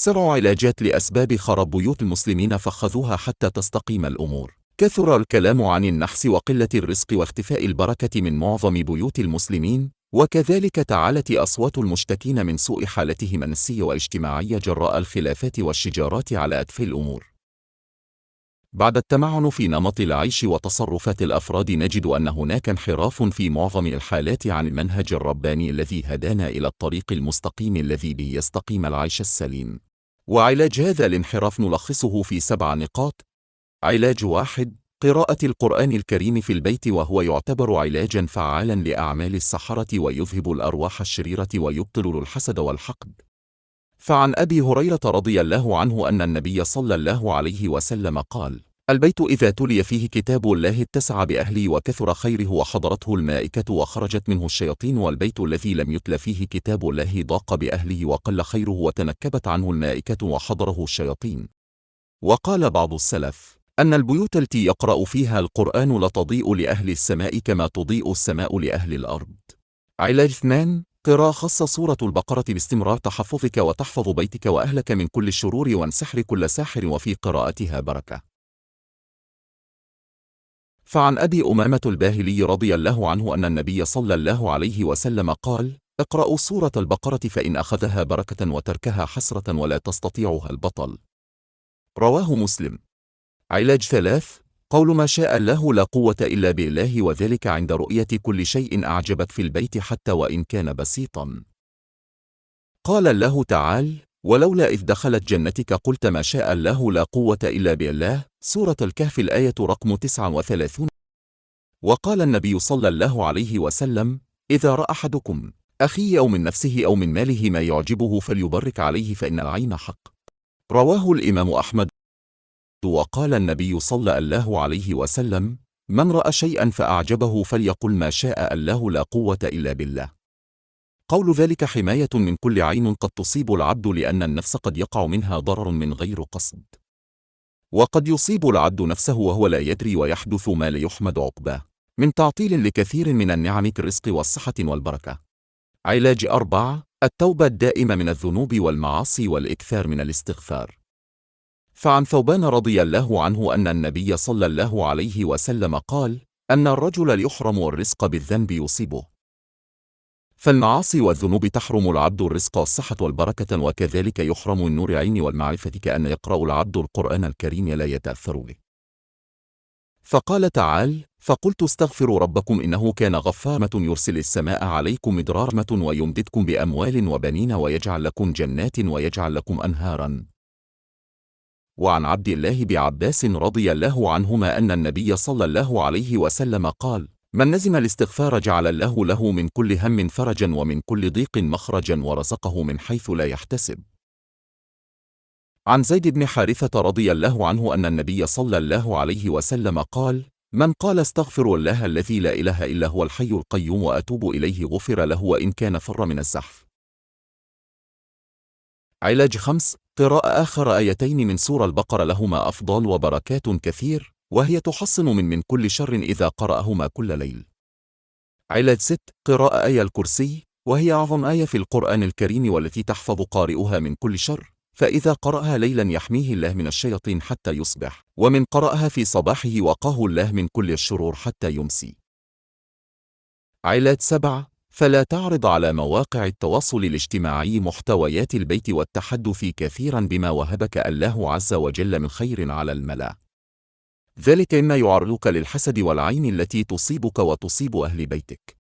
سبع علاجات لأسباب خراب بيوت المسلمين فخذوها حتى تستقيم الأمور. كثر الكلام عن النحس وقلة الرزق واختفاء البركة من معظم بيوت المسلمين وكذلك تعالت أصوات المشتكين من سوء حالتهم النفسية والاجتماعية جراء الخلافات والشجارات على أتفه الأمور. بعد التمعن في نمط العيش وتصرفات الأفراد نجد أن هناك انحراف في معظم الحالات عن المنهج الرباني الذي هدانا إلى الطريق المستقيم الذي به يستقيم العيش السليم. وعلاج هذا الانحراف نلخصه في سبع نقاط. علاج واحد قراءة القرآن الكريم في البيت وهو يعتبر علاجا فعالا لأعمال السحرة ويذهب الأرواح الشريرة ويبطل الحسد والحقد. فعن أبي هريرة رضي الله عنه أن النبي صلى الله عليه وسلم قال البيت إذا تلي فيه كتاب الله اتسع بأهله وكثر خيره وحضرته الملائكة وخرجت منه الشياطين والبيت الذي لم يتل فيه كتاب الله ضاق بأهله وقل خيره وتنكبت عنه الملائكة وحضره الشياطين. وقال بعض السلف أن البيوت التي يقرأ فيها القرآن لتضيء لأهل السماء كما تضيء السماء لأهل الأرض. علاج اثنان قراءة خص سورة البقرة باستمرار تحفظك وتحفظ بيتك وأهلك من كل الشرور وانسحر كل ساحر وفي قراءتها بركة. فعن أبي أمامة الباهلي رضي الله عنه أن النبي صلى الله عليه وسلم قال اقرأوا سورة البقرة فإن أخذها بركة وتركها حسرة ولا تستطيعها البطل. رواه مسلم. علاج ثلاث قول ما شاء الله لا قوة إلا بالله وذلك عند رؤية كل شيء أعجبك في البيت حتى وإن كان بسيطا. قال الله تعالى ولولا إذ دخلت جنتك قلت ما شاء الله لا قوة إلا بالله سورة الكهف الآية رقم 39 وقال النبي صلى الله عليه وسلم إذا رأى أحدكم أخي أو من نفسه أو من ماله ما يعجبه فليبرك عليه فإن العين حق. رواه الإمام أحمد. وقال النبي صلى الله عليه وسلم من رأى شيئا فأعجبه فليقل ما شاء الله لا قوة إلا بالله. قول ذلك حماية من كل عين قد تصيب العبد لأن النفس قد يقع منها ضرر من غير قصد. وقد يصيب العبد نفسه وهو لا يدري ويحدث ما لا يحمد عقباه. من تعطيل لكثير من النعم كالرزق والصحة والبركة. علاج أربعة التوبة الدائمة من الذنوب والمعاصي والإكثار من الاستغفار. فعن ثوبان رضي الله عنه أن النبي صلى الله عليه وسلم قال أن الرجل يحرم الرزق بالذنب يصيبه. فالمعاصي والذنوب تحرم العبد الرزق والصحة والبركة وكذلك يحرم النور عين والمعرفة كأن يقرأ العبد القرآن الكريم لا يتأثر به. فقال تعالى فقلت استغفروا ربكم إنه كان غفارة يرسل السماء عليكم مدرارمة ويمددكم بأموال وبنين ويجعل لكم جنات ويجعل لكم أنهارا. وعن عبد الله بعباس رضي الله عنهما أن النبي صلى الله عليه وسلم قال من نزم الاستغفار جعل الله له من كل هم فرجا ومن كل ضيق مخرجا ورزقه من حيث لا يحتسب. عن زيد بن حارثة رضي الله عنه أن النبي صلى الله عليه وسلم قال من قال استغفر الله الذي لا إله إلا هو الحي القيوم وأتوب إليه غفر له وإن كان فر من الزحف. علاج خمس قراءة آخر آيتين من سورة البقرة لهما أفضال وبركات كثير. وهي تحصن من من كل شر إذا قرأهما كل ليل. علاج ست قراءة آية الكرسي وهي أعظم آية في القرآن الكريم والتي تحفظ قارئها من كل شر فإذا قرأها ليلا يحميه الله من الشياطين حتى يصبح ومن قرأها في صباحه وقاه الله من كل الشرور حتى يمسي. علاج سبعة فلا تعرض على مواقع التواصل الاجتماعي محتويات البيت والتحدث كثيرا بما وهبك الله عز وجل من خير على الملأ. ذلك إما يعرضك للحسد والعين التي تصيبك وتصيب أهل بيتك.